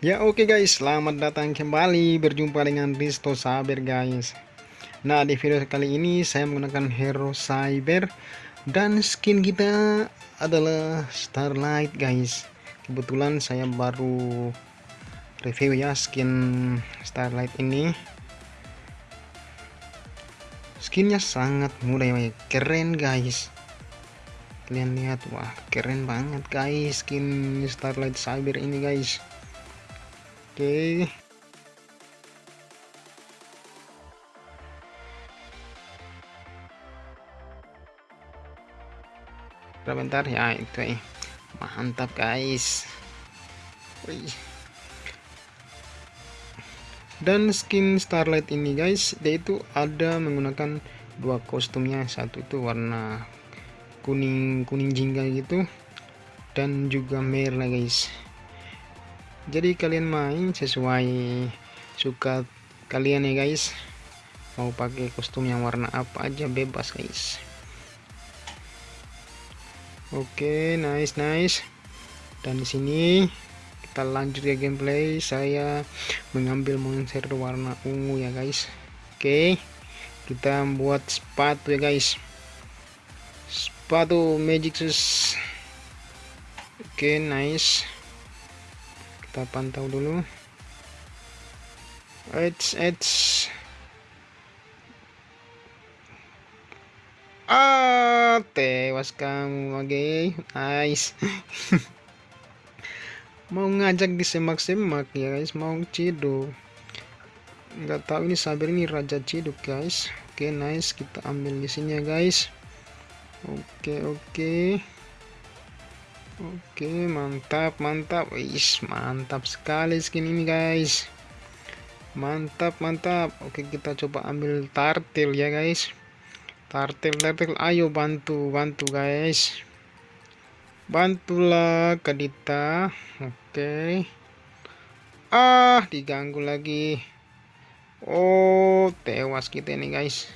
Ya oke guys, selamat datang kembali. Berjumpa dengan Risto Saber guys. Nah di video kali ini saya menggunakan hero cyber Dan skin kita adalah Starlight guys. Kebetulan saya baru review ya skin Starlight ini. Skinnya sangat mudah ya keren guys Kalian lihat wah keren banget guys skin Starlight Cyber ini guys Oke. Bentar ya itu eh. Mantap guys. Wih. Dan skin Starlight ini guys, dia itu ada menggunakan dua kostumnya. Satu itu warna kuning kuning jingga gitu. Dan juga merah guys. Jadi kalian main sesuai suka kalian ya guys. Mau pakai kostum yang warna apa aja bebas guys. Oke okay, nice nice. Dan di sini kita lanjut ya gameplay. Saya mengambil monster warna ungu ya guys. Oke okay, kita buat sepatu ya guys sepatu magic shoes oke okay, nice kita pantau dulu Eits, eits. Ah, tewas kamu lagi. Nice. mau ngajak disemak-semak ya guys, mau ciduk. Nggak tahu ini Sabir ini raja ciduk guys. Oke, okay, nice. Kita ambil di sini ya guys. Oke, oke. Oke mantap mantap. Wis mantap sekali skin ini guys. Mantap mantap. Oke kita coba ambil tartil ya guys. Tartil tartil. Ayo bantu bantu guys. Bantulah Kadita Oke. Ah diganggu lagi. Oh tewas kita ini guys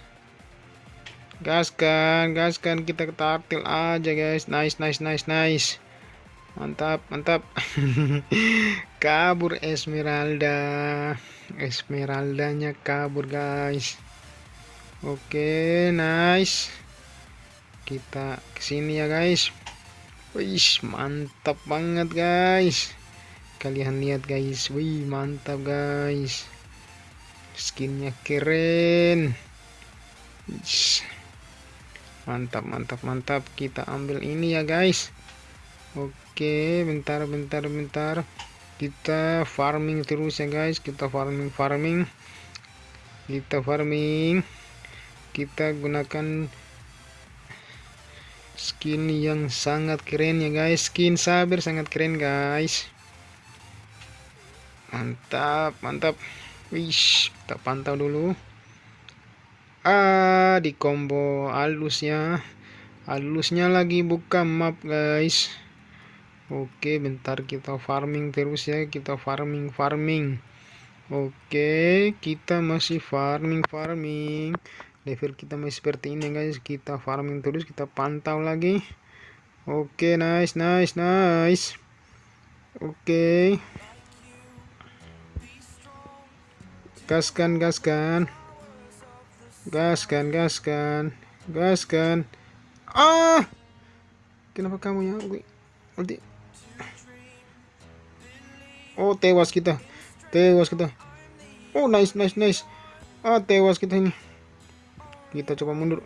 gaskan gaskan kita tartil aja guys. Nice nice nice nice. Mantap mantap. Kabur Esmeralda. Esmeraldanya kabur guys. Oke nice. Kita ke sini ya guys. Wih mantap banget guys. Kalian lihat guys. Wih mantap guys. Skinnya keren mantap mantap mantap. Kita ambil ini ya guys. Oke bentar bentar bentar. Kita farming terus ya guys. Kita farming farming. Kita farming. Kita gunakan skin yang sangat keren ya guys. Skin sabar sangat keren guys. Mantap mantap. Wish kita pantau dulu ah di combo halusnya. Halusnya lagi buka map guys. Oke bentar kita farming terus ya. Kita farming farming. Oke kita masih farming farming. Level kita masih seperti ini guys. Kita farming terus kita pantau lagi. Oke nice nice nice. Oke. Gaskan gaskan gaskan gaskan gaskan. Ah! Kenapa kamu ya ulti Oh tewas kita. Tewas kita. Oh nice nice nice. Ah tewas kita ini. Kita coba mundur.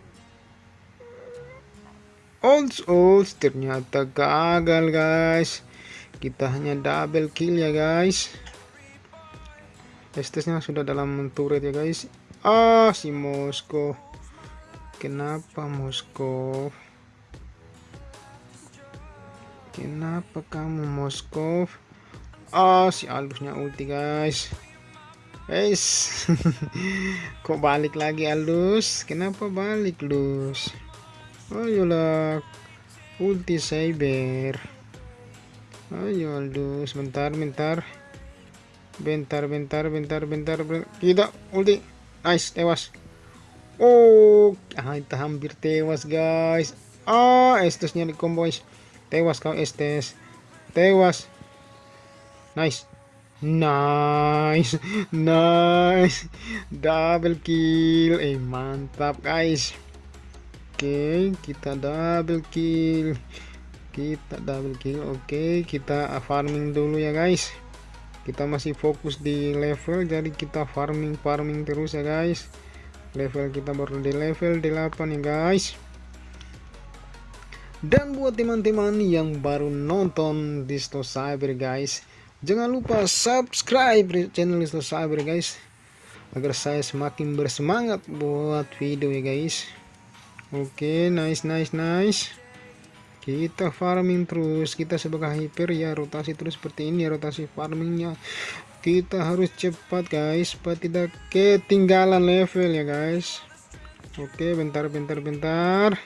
Olds olds ternyata gagal guys. Kita hanya double kill ya guys. Estesnya sudah dalam turret ya guys Ah si Moskow Kenapa Moskow Kenapa kamu Moskow Oh, si Aldusnya ulti, guys. Guys. Kok balik lagi Aldus? Kenapa balik, Lus? Ayolah. Ulti cyber. Ayo Aldus, bentar, bentar. Bentar, bentar, bentar, bentar. bentar. Tidak, ulti. Nice, tewas. Oh, ah, kita hampir tewas, guys. ah estesnya di combo guys. Tewas kau estes. Tewas. Nice. Nice. Nice. Double kill. Eh mantap guys. Oke kita double kill. Kita double kill. Oke kita farming dulu ya guys kita masih fokus di level jadi kita farming farming terus ya guys. Level kita baru di level 8 ya guys. Dan buat teman-teman yang baru nonton Disto Cyber guys jangan lupa subscribe channel Disto Cyber guys agar saya semakin bersemangat buat video ya guys. Oke okay, nice nice nice kita farming terus kita sebagai hyper ya rotasi terus seperti ini rotasi farmingnya. Kita harus cepat guys supaya tidak ketinggalan level ya guys. Oke bentar bentar bentar.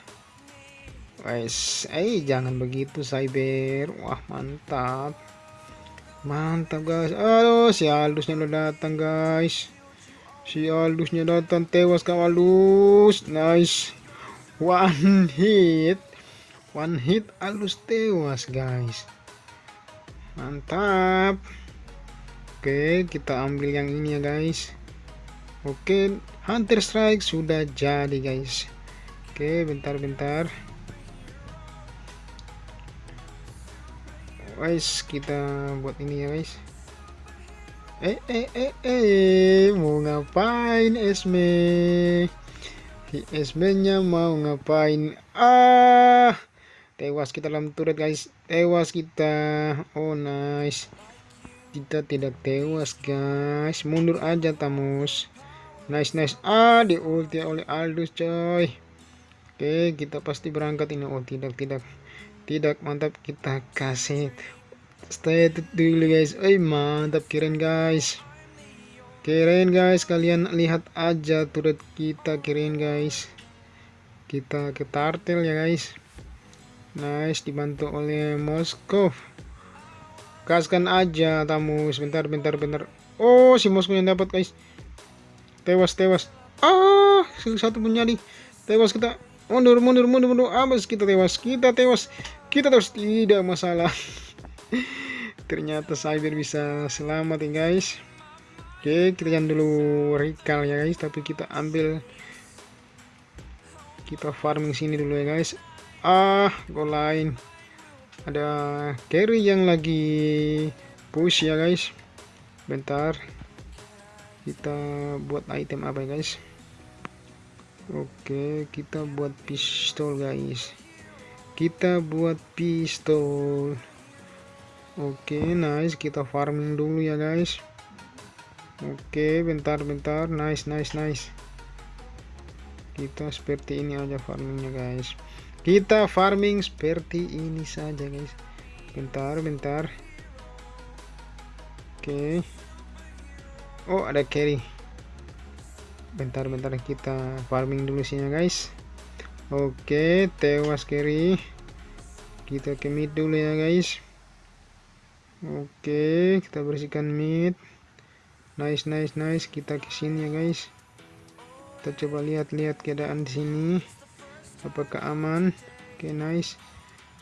Guys eh jangan begitu cyber. Wah mantap. Mantap guys. Aduh si Aldusnya udah datang guys. Si Aldusnya datang tewas kau Aldus. Nice. One hit one hit alus tewas guys. Mantap. Oke kita ambil yang ini ya guys. Oke hunter strike sudah jadi guys. Oke bentar-bentar. Guys kita buat ini ya guys. Eh eh eh eh mau ngapain Esme Esme nya mau ngapain? Ah tewas kita dalam turret guys. Tewas kita. Oh nice. Kita tidak tewas guys. Mundur aja tamus. Nice nice. Ah di ulti oleh Aldus coy. Oke kita pasti berangkat ini. Oh tidak tidak. Tidak mantap. Kita kasih. Stay dulu guys. Eh mantap. Keren guys. Keren guys. Kalian lihat aja turret kita. Keren guys. Kita ke tartel ya guys Nice, dibantu oleh Moskov. Kaskan aja tamu. Sebentar, bentar, bentar. Oh, si Moskov yang dapat, guys. Tewas, tewas. Ah, satu pun jadi. Tewas kita. Mundur, mundur, mundur, mundur. Abis kita tewas. Kita tewas. Kita tewas. Tidak masalah. Ternyata Cyber bisa selamat ya, guys. Oke, kita jangan dulu recall ya, guys. Tapi kita ambil kita farming sini dulu ya guys ah go lain. Ada carry yang lagi push ya guys. Bentar. Kita buat item apa ya guys? Oke kita buat pistol guys. Kita buat pistol. Oke nice. Kita farming dulu ya guys. Oke bentar bentar. Nice nice nice. Kita seperti ini aja farmingnya guys kita farming seperti ini saja guys. Bentar bentar. Oke. Okay. oh ada carry. Bentar bentar. Kita farming dulu sini guys. Oke okay, tewas carry. Kita ke mid dulu ya guys. Oke okay, kita bersihkan mid. Nice nice nice. Kita ke sini ya guys. Kita coba lihat-lihat keadaan di sini apakah aman? Oke okay, nice.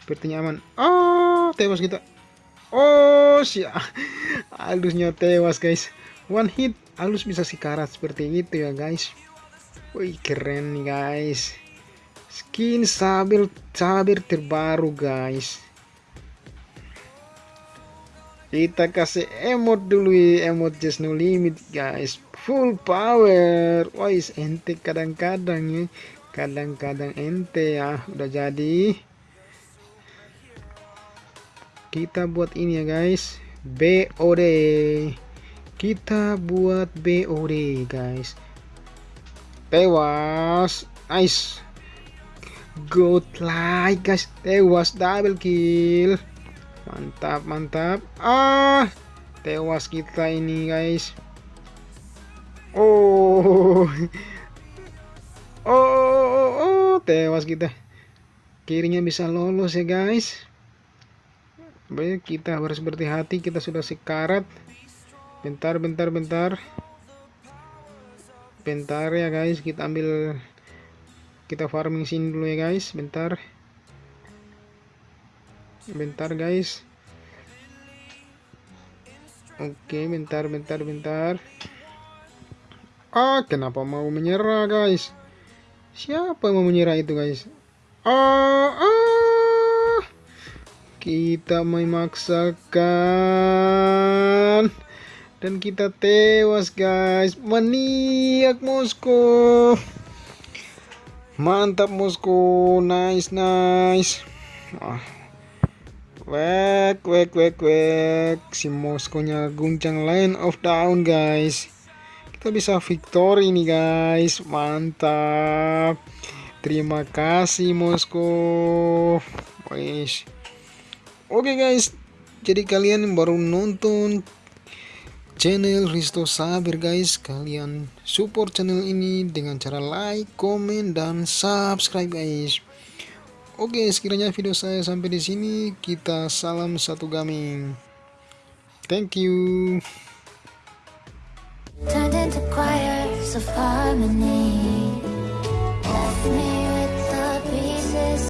Sepertinya aman. Oh tewas kita. Oh si halusnya tewas guys. One hit halus bisa sikarat seperti itu ya guys. Wih keren nih guys. Skin sabir sabir terbaru guys. Kita kasih emot dulu emot just no limit guys. Full power. Wise ente kadang-kadang ya kadang-kadang ente ya udah jadi. Kita buat ini ya guys. BOD kita buat BOD guys. Tewas. Nice. Good like guys. Tewas double kill. Mantap mantap. Ah tewas kita ini guys. Oh. Oh tewas kita kirinya bisa lolos ya guys. Baik kita harus berhati-hati. Kita sudah sekarat. Bentar bentar bentar. Bentar ya guys. Kita ambil kita farming sini dulu ya guys. Bentar. Bentar guys. Oke bentar bentar bentar. Ah kenapa mau menyerah guys siapa yang mau menyerah itu guys? Ah, ah. kita memaksakan. Dan kita tewas guys. Maniak Moskow. Mantap Moskow. Nice nice. Ah Wek, wek, wek, wek. Si Moskow-nya guncang line of down, guys. Kita bisa victory nih, guys. Mantap. Terima kasih, Moskow. Wes. Oke, guys. Jadi kalian baru nonton channel Risto Saber, guys. Kalian support channel ini dengan cara like, comment, dan subscribe, guys. Oke, sekiranya video saya sampai di sini, kita salam satu gaming. Thank you. Turned into choirs of harmony. Left me